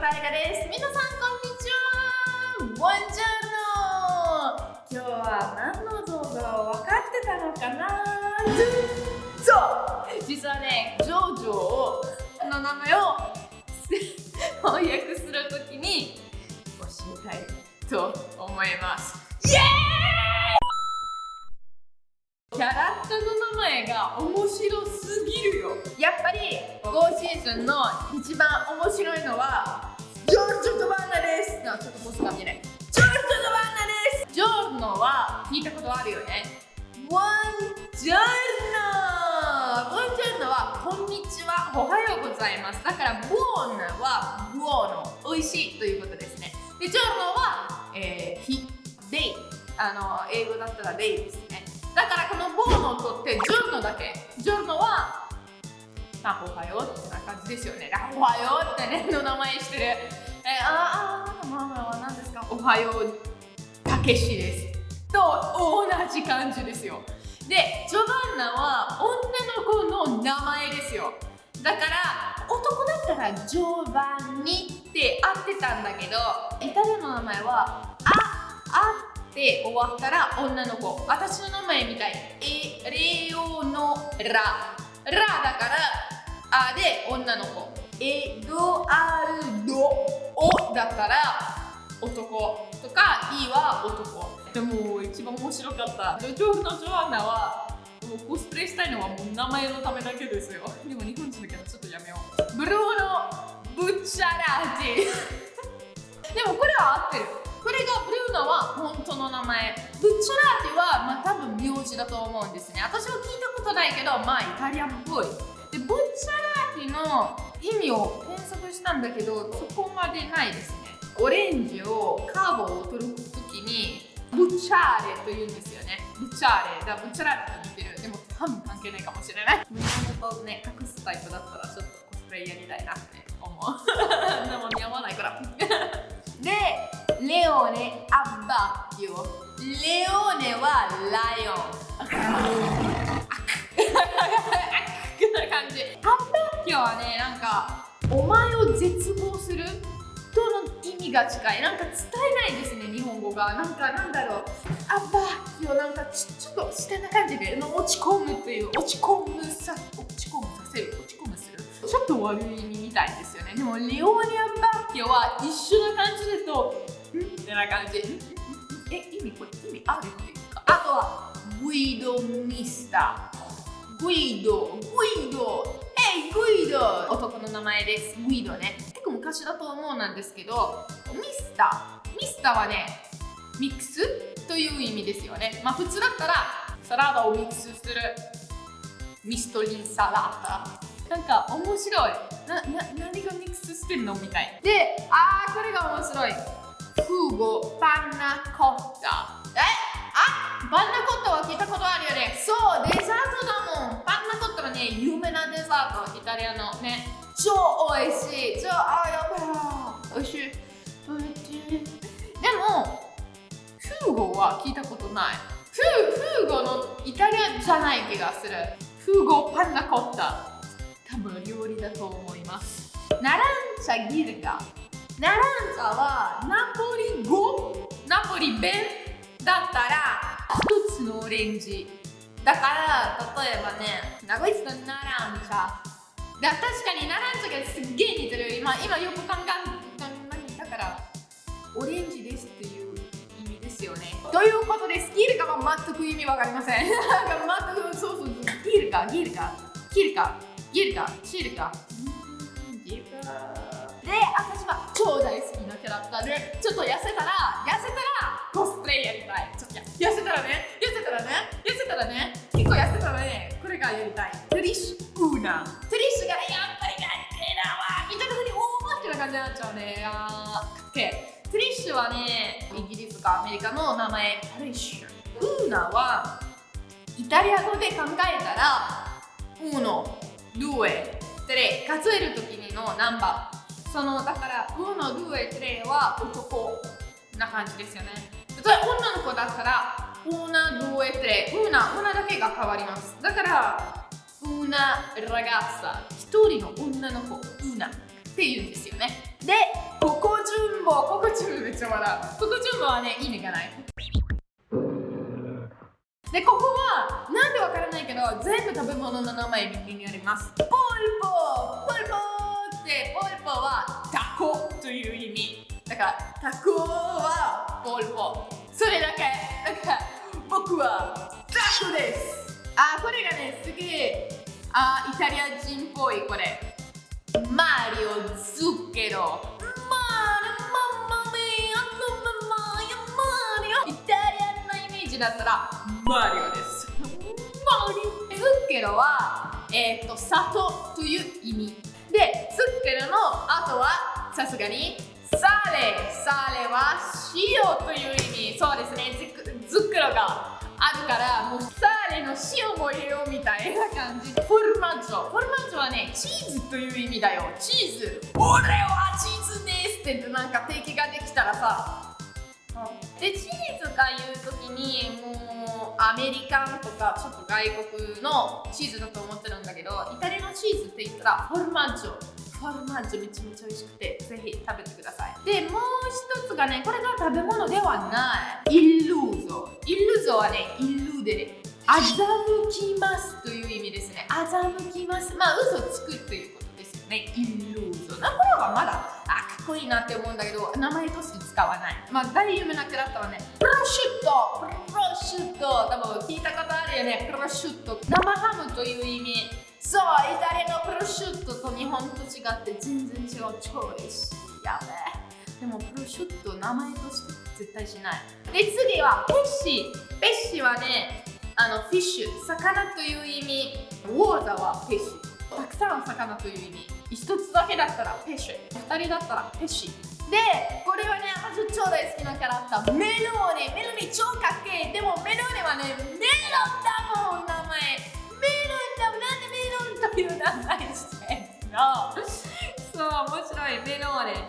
大河です皆さんこんにちは。ボンジャーノ今日は何の動画を分かってたのかな？そう実はねジョジョの名前を翻訳するときに教えたいと思います。イエーイキャラクターの名前が面白すぎるよ。やっぱり5シーズンの一番面白いのはジョージョ・ドバンナです。あちょっとボスが見えない。ジョージョ・ドバンナです。ジョーノは聞いたことあるよね。ワンジョーノワンジョーノはこんにちは。おはようございます。だからボーンはボーノ美味しいということですね。でジョーノは、えー、ヒデイ。あの英語だったらデイですね。だからこのボーノを取ってジョーノだけ。ジョーノはあ、おはようってな感じですよね。おはようってね、の名前してる。えー、ああ、ママは何ですか？おはよう、たけしです。と同じ感じですよ。で、ジョバンナは女の子の名前ですよ。だから、男だったらジョバンニって合ってたんだけど、イタリアの名前は、あ、あって終わったら女の子。私の名前みたい。え、レオノラ。ラだからあで女の子エドアルドオだったら男とかイは男。でも一番面白かった。ジョジョのジョアンナはもうコスプレしたいのはもう名前のためだけですよ。でも日本人だけどちょっとやめよう。ブルーノ・ブッチャラージ。でもこれは合ってる。これがブルーノは本当の名前。ブッチャラージはまあ多分名字だと思うんですね。私は聞いたことないけどまあイタリアンっぽい。でブッチャラージの意味を検索したんだけどそこまでないですね。オレンジをカーボを取るときにブッチャーレと言うんですよね。ブッチャーレ。だブッチャラージと似てる。でも多分関係ないかもしれない。胸元をね隠すタイプだったらちょっとコスプレやりたいなって思う。でも似合わないから。でレオネ・アッバッキオレオネはライオン。な感じアッバッキオはねなんかお前を絶望する？との意味が近い。なんか伝えないですね日本語が。なんかなんだろう。アッバッキオなんかちちょっと下な感じで落ち込むっていう落ち込むさ落ち込むさせる落ち込むする。ちょっと悪い意味みたいですよね。でもレオネ・アッバッキオは一緒な感じだとんってな感じ。え意味これ意味あるっていうか。あとはグイド・ミスターグイドグイドグイド男の名前ですグイドね結構昔だと思うなんですけどミスターミスターはねミックスという意味ですよねまあ普通だったらサラダをミックスするミストリンサラダなんか面白いなな何がミックスしてんのみたいであーこれが面白いフーゴパンナコッタえあパンナコッタは聞いたことあるよねそうデザートだもん有名なデザートイタリアの。ね。超美味しい。超あやばい。美味しい。でもフーゴは聞いたことない。フーフーゴのイタリアじゃない気がする。フーゴパンナコッタ。多分料理だと思います。ナランチャギルガ。ナランチャはナポリ語？ナポリ弁？だったら一つのオレンジ。だから例えばね長い人ナランチャだ確かにナランチャがすっげえ似てる今今よく考えだからオレンジですっていう意味ですよね。ということでスキルカは全く意味わかりません。全くそうそうギルカギルカギルカギルカシルカギルカで私は超大好きなキャラクターでちょっと痩せたら痩せたらコスプレやりたい。痩せたらね痩せたらね痩せたらね結構痩せたらねこれがやりたい。トリッシュウーナトリッシュがやっぱりかっけえなわ見た時におーってな感じになっちゃうね。あー。かっけえトリッシュはねイギリスかアメリカの名前。トリッシュウーナはイタリア語で考えたら1 2 3数える時にのナンバー。そのだから1 2 3は男な感じですよね例えば女の子だったら1 2 3 una una だけが変わります。だから una ragazza 一人の女の子 una っていうんですよね。でここ順ボここ順ボめっちゃ笑う。ここ順ボはね意味がない。でここはなんでわからないけど全部食べ物の名前右にあります。ポルポポルポってポルポはタコという意味。だからタコはポルポそれだけ。だから僕はタコです。あこれがねすげえあイタリア人っぽいこれ。マリオズッケロ。マリオママミアママヤマリオ。イタリアンのイメージだったらマリオです。マリオズッケロはえっ、と砂糖という意味。でズッケロの後はさすがにサレサレは塩という意味。そうですね。ズッケロがあるからもうサーレの塩も入れようみたいな感じ。フォルマッジョ。フォルマッジョはねチーズという意味だよ。チーズ。俺はチーズですって。なんか定期ができたらさ。でチーズが言う時にもうアメリカンとかちょっと外国のチーズだと思ってるんだけどイタリアのチーズって言ったらフォルマッジョ。フォルマッジョめちゃめちゃ美味しくてぜひ食べてください。でもう一つがねこれが食べ物ではない。イルーゾイルーゾはねイルーで欺きますという意味ですね。欺きますまあ嘘つくということですよね。イルーゾなこれはまだあかっこいいなって思うんだけど名前として使わない。まあ大有名なキャラクターはねプロシュット。プロシュット。多分聞いたことあるよね。プロシュット。生ハムという意味。そうイタリアのプロシュットと日本と違って全然違う。超美味しい。やべでもプロシュット名前として絶対しない。で次はペッシペッシはねあのフィッシュ。魚という意味。ウォーザはペッシたくさん魚という意味。一つだけだったらペッシュ。二人だったらペッシでこれはね私超大好きなキャラクターメローネ。メローネ超かっけえ。でもメローネはねメロンだもん名前。いしてのそう面白いメローネで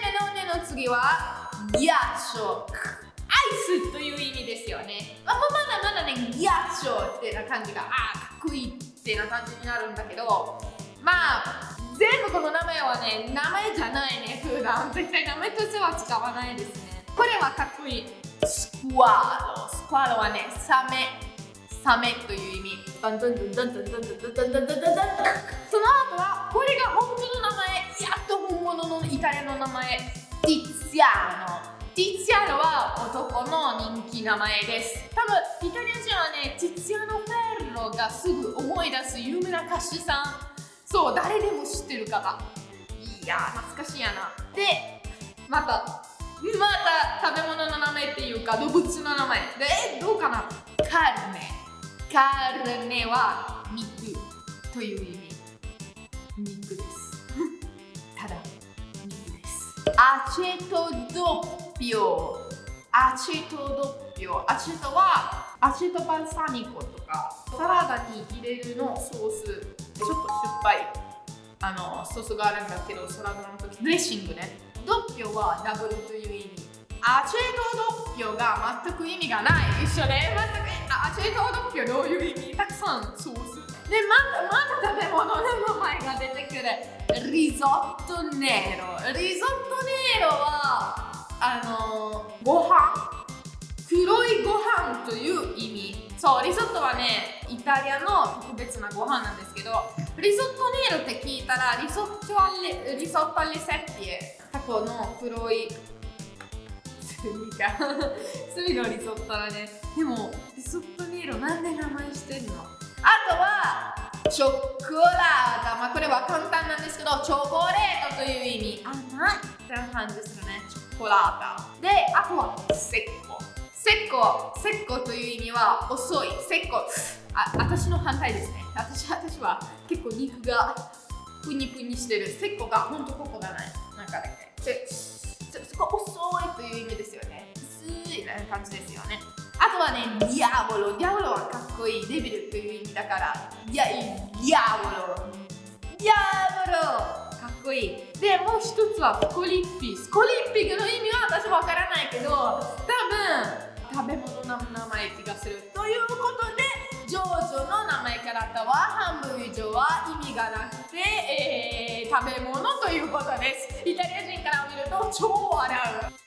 メローネの次はギャッショアイスという意味ですよね。まあまだまだねギャッショってな感じがあかっこいいってな感じになるんだけどまあ全部この名前はね名前じゃないね普段。絶対名前としては使わないですね。これはかっこいい。スクワロスクワロはねサメ。サメという意味。その後はこれが本当の名前やっと本物のイタリアの名前ティッツィアーノティッツィアーノは男の人気名前です多分イタリア人はねティッツィアーノ・フェルロがすぐ思い出す有名な歌手さんそう誰でも知ってる方いや懐かしいやなでまたまた食べ物の名前っていうか動物の名前でどうかなカルメカルネは肉という意味肉ですただ肉ですアチェトドッピオアチェトドッピオアチェトはアチェトバルサミコとかサラダに入れるのソース。ちょっと酸っぱいあのソース。があるんだけどサラダの時ドレッシングねドッピオはダブルという意味アチェトドッピオが全く意味がない一緒ね全くアチェトドッピオどういう意味たくさん。ソースでまだまだ食べ物の名前が出てくるリゾットネロリゾットネロはあのご飯。黒いご飯という意味。そうリゾットはねイタリアの特別なご飯なんですけどリゾットネロって聞いたらリゾットアレリゾットアレセッピエ。タコの黒い炭が炭のリゾットだね。でもリゾットネロなんで名前してんの？あとはチョコラータまあこれは簡単なんですけどチョコレートという意味。甘い。って感じするね。チョコラータであとはセッコ。セッコセッコという意味は遅い。セッコ。あ私の反対ですね。私私は結構肉がプニプニしてる。セッコがほんとここがない。感じですよねあとはね、ディアボロ。ディアボロはかっこいい。デビルという意味だから、いや、ディアボロ。ディアボロかっこいい。で、もう一つはスコリッピ。スコリッピの意味は私わからないけど、多分、食べ物の名前気がする。ということで、ジョージョの名前からったは、半分以上は意味がなくて、えー食べ物ということですイタリア人から見ると超笑う